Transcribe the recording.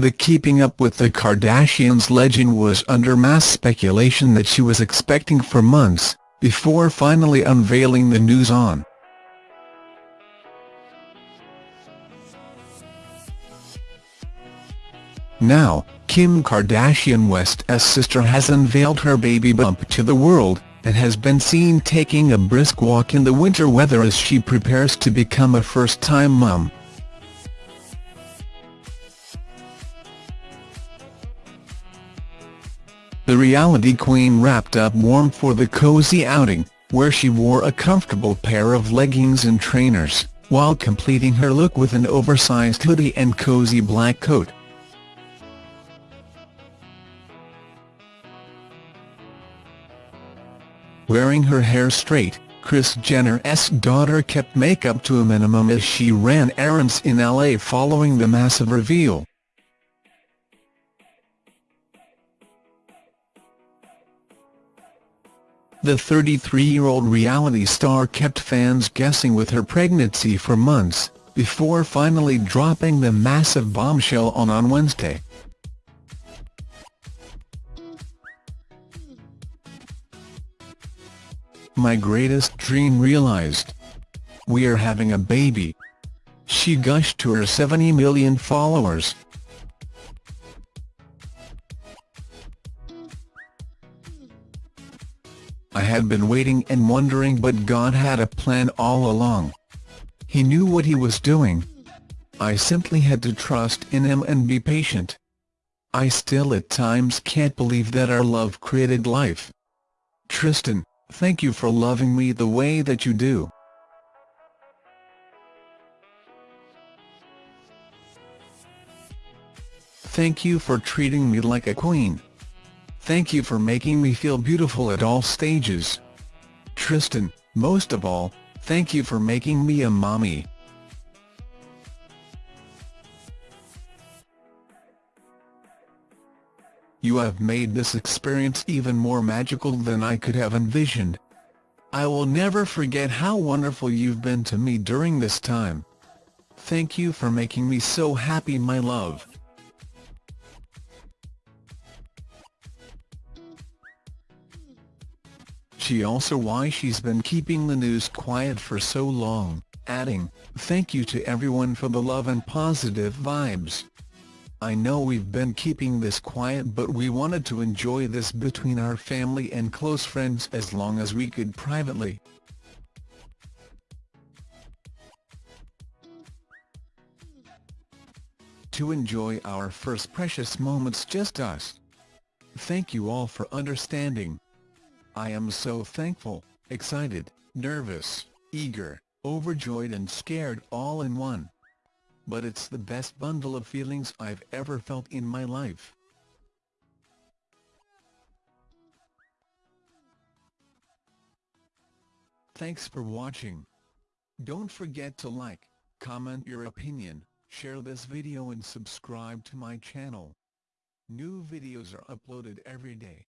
The Keeping Up with the Kardashians legend was under mass speculation that she was expecting for months, before finally unveiling the news on Now, Kim Kardashian West's sister has unveiled her baby bump to the world, and has been seen taking a brisk walk in the winter weather as she prepares to become a first-time mum. The reality queen wrapped up warm for the cozy outing, where she wore a comfortable pair of leggings and trainers, while completing her look with an oversized hoodie and cozy black coat. Wearing her hair straight, Kris Jenner's daughter kept makeup to a minimum as she ran errands in LA following the massive reveal. The 33-year-old reality star kept fans guessing with her pregnancy for months, before finally dropping the massive bombshell on on Wednesday. My greatest dream realized. We are having a baby. She gushed to her 70 million followers. I had been waiting and wondering but God had a plan all along. He knew what he was doing. I simply had to trust in him and be patient. I still at times can't believe that our love created life. Tristan Thank you for loving me the way that you do. Thank you for treating me like a queen. Thank you for making me feel beautiful at all stages. Tristan, most of all, thank you for making me a mommy. You have made this experience even more magical than I could have envisioned. I will never forget how wonderful you've been to me during this time. Thank you for making me so happy my love. She also why she's been keeping the news quiet for so long, adding, thank you to everyone for the love and positive vibes. I know we've been keeping this quiet but we wanted to enjoy this between our family and close friends as long as we could privately. To enjoy our first precious moments just us. Thank you all for understanding. I am so thankful, excited, nervous, eager, overjoyed and scared all in one but it's the best bundle of feelings I've ever felt in my life. Thanks for watching. Don't forget to like, comment your opinion, share this video and subscribe to my channel. New videos are uploaded every day.